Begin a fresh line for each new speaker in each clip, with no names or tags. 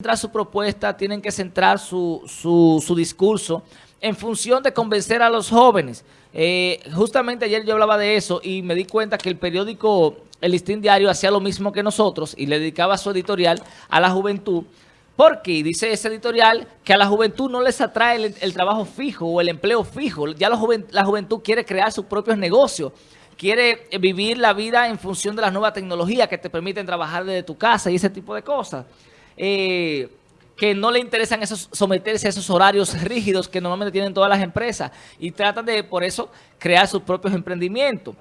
centrar su propuesta, tienen que centrar su, su, discurso en función de convencer a los jóvenes. Eh, justamente ayer yo hablaba de eso y me di cuenta que el periódico El Listín Diario hacía lo mismo que nosotros y le dedicaba su editorial a la juventud. Porque dice ese editorial que a la juventud no les atrae el, trabajo fijo o el empleo fijo. Ya la juventud quiere crear sus propios negocios quiere vivir la vida en función de las nuevas tecnologías que te permiten trabajar desde tu casa y ese tipo de cosas. Eh, que no le interesan esos, someterse a esos horarios rígidos que normalmente tienen todas las empresas y tratan de, por eso, crear sus propios emprendimientos.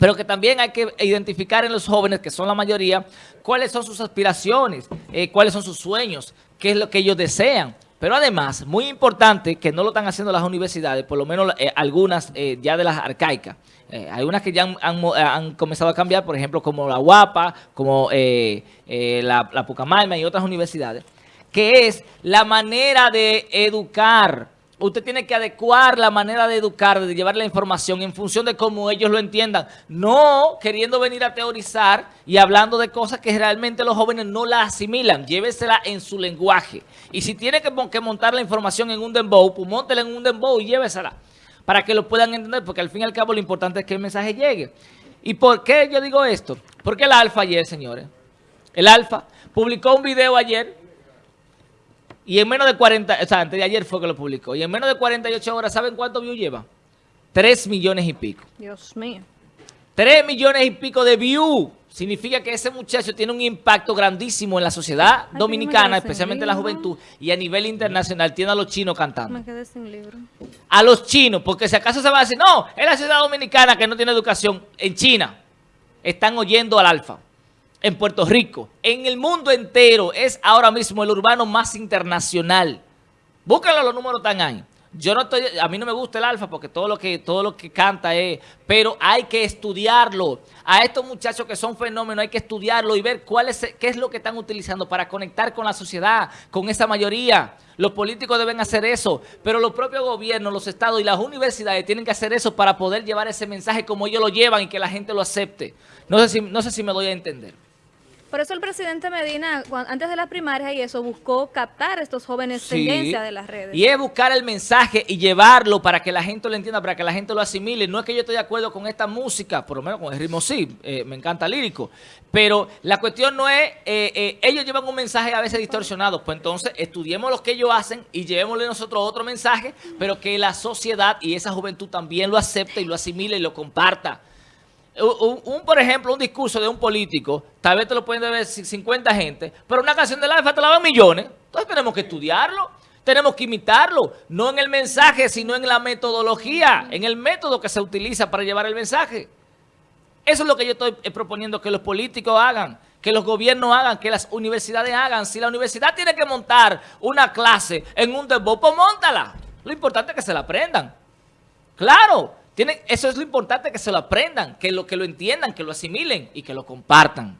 Pero que también hay que identificar en los jóvenes, que son la mayoría, cuáles son sus aspiraciones, eh, cuáles son sus sueños, qué es lo que ellos desean. Pero además, muy importante, que no lo están haciendo las universidades, por lo menos eh, algunas eh, ya de las arcaicas. Eh, hay unas que ya han, han, comenzado a cambiar, por ejemplo, como la UAPA, como eh, eh, la, la Pucamalma y otras universidades, que es la manera de educar usted tiene que adecuar la manera de educar, de llevar la información en función de cómo ellos lo entiendan. No queriendo venir a teorizar y hablando de cosas que realmente los jóvenes no la asimilan. Llévesela en su lenguaje. Y si tiene que, que montar la información en un dembow, pues móntela en un dembow y llévesela. Para que lo puedan entender, porque al fin y al cabo lo importante es que el mensaje llegue. ¿Y por qué yo digo esto? Porque el Alfa ayer, señores, el Alfa publicó un video ayer y en menos de 40, o sea, antes de ayer fue que lo publicó. Y en menos de 48 horas, ¿saben cuánto views lleva? 3 millones y pico.
Dios mío.
3 millones y pico de views. Significa que ese muchacho tiene un impacto grandísimo en la sociedad Ay, dominicana, especialmente en la juventud, y a nivel internacional. Tiene a los chinos cantando.
Me quedé sin libro.
A los chinos, porque si acaso se va a decir, no, es la sociedad dominicana que no tiene educación. En China están oyendo al alfa en Puerto Rico, en el mundo entero, es ahora mismo el urbano más internacional. Búsquenlo, los números están ahí. Yo no estoy, a mí no me gusta el alfa porque todo lo que todo lo que canta es, pero hay que estudiarlo. A estos muchachos que son fenómenos hay que estudiarlo y ver cuál es, qué es lo que están utilizando para conectar con la sociedad, con esa mayoría. Los políticos deben hacer eso, pero los propios gobiernos, los estados y las universidades tienen que hacer eso para poder llevar ese mensaje como ellos lo llevan y que la gente lo acepte. No sé si, no sé si me doy a entender.
Por eso el presidente Medina, antes de las primarias y eso, buscó captar a estos jóvenes sí. tendencia de las redes.
Y es buscar el mensaje y llevarlo para que la gente lo entienda, para que la gente lo asimile. No es que yo esté de acuerdo con esta música, por lo menos con el ritmo sí, eh, me encanta lírico. Pero la cuestión no es, eh, eh, ellos llevan un mensaje a veces distorsionado. Pues entonces estudiemos lo que ellos hacen y llevémosle nosotros otro mensaje, pero que la sociedad y esa juventud también lo acepte y lo asimile y lo comparta. Un, por ejemplo, un discurso de un político, tal vez te lo pueden ver 50 gente, pero una canción del alfa te la dan millones. Entonces tenemos que estudiarlo, tenemos que imitarlo, no en el mensaje, sino en la metodología, en el método que se utiliza para llevar el mensaje. Eso es lo que yo estoy proponiendo que los políticos hagan, que los gobiernos hagan, que las universidades hagan. Si la universidad tiene que montar una clase en un debut, pues. Lo importante es que se la aprendan. Claro. Tienen, eso es lo importante, que se lo aprendan, que lo, que lo entiendan, que lo asimilen y que lo compartan.